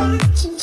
watching